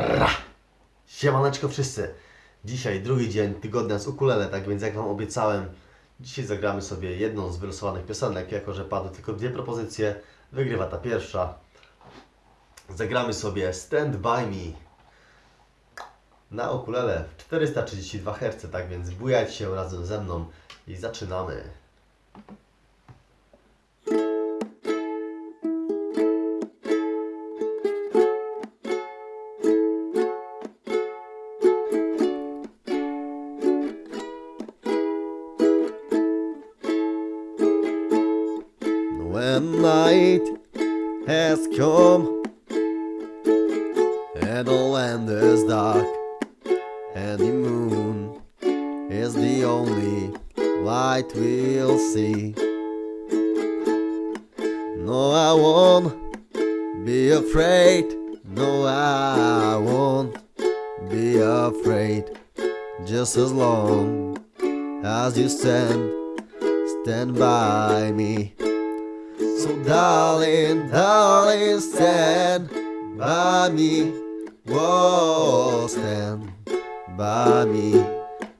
Ra! Siemaneczko wszyscy! Dzisiaj drugi dzień tygodnia z ukulele, tak więc jak Wam obiecałem, dzisiaj zagramy sobie jedną z wylosowanych piosenek, jako że padły tylko dwie propozycje, wygrywa ta pierwsza. Zagramy sobie Stand By Me na ukulele w 432 Hz, tak więc bujajcie się razem ze mną i zaczynamy. When night has come and the land is dark and the moon is the only light we'll see. No, I won't be afraid. No, I won't be afraid. Just as long as you stand, stand by me. So, darling, darling, stand by me. Whoa, stand by me.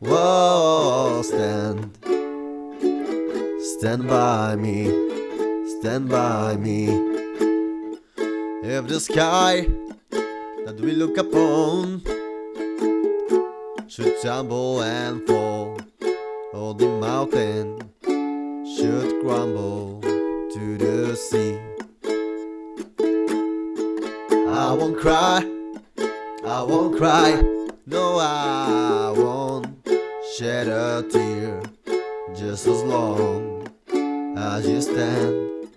Whoa, stand. Stand by me. Stand by me. If the sky that we look upon should tumble and fall, or the mountain should crumble I won't cry, I won't cry, no, I won't shed a tear just as long as you stand,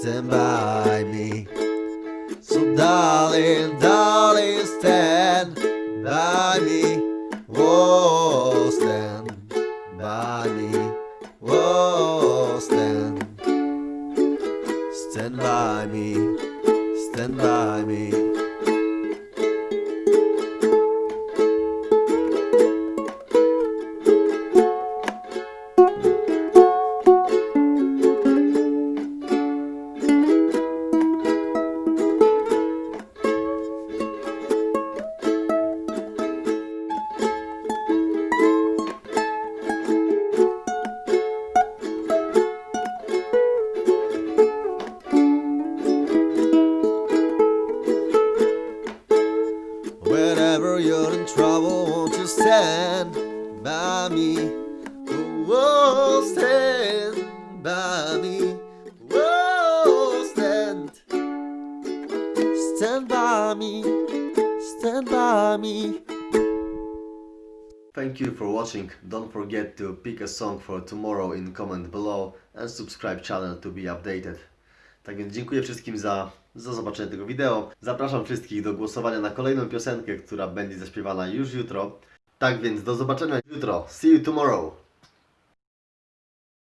stand by me. So, darling, darling, stand by me. Whoa, stand by me. Whoa, Stand by me, stand by me. You're in trouble, won't you stand by me? Whoa, stand by me. Whoa, stand. Stand by me. Stand by me. Thank you for watching. Don't forget to pick a song for tomorrow in comment below and subscribe channel to be updated. Tak więc dziękuję wszystkim za, za zobaczenie tego wideo. Zapraszam wszystkich do głosowania na kolejną piosenkę, która będzie zaśpiewana już jutro. Tak więc do zobaczenia jutro. See you tomorrow.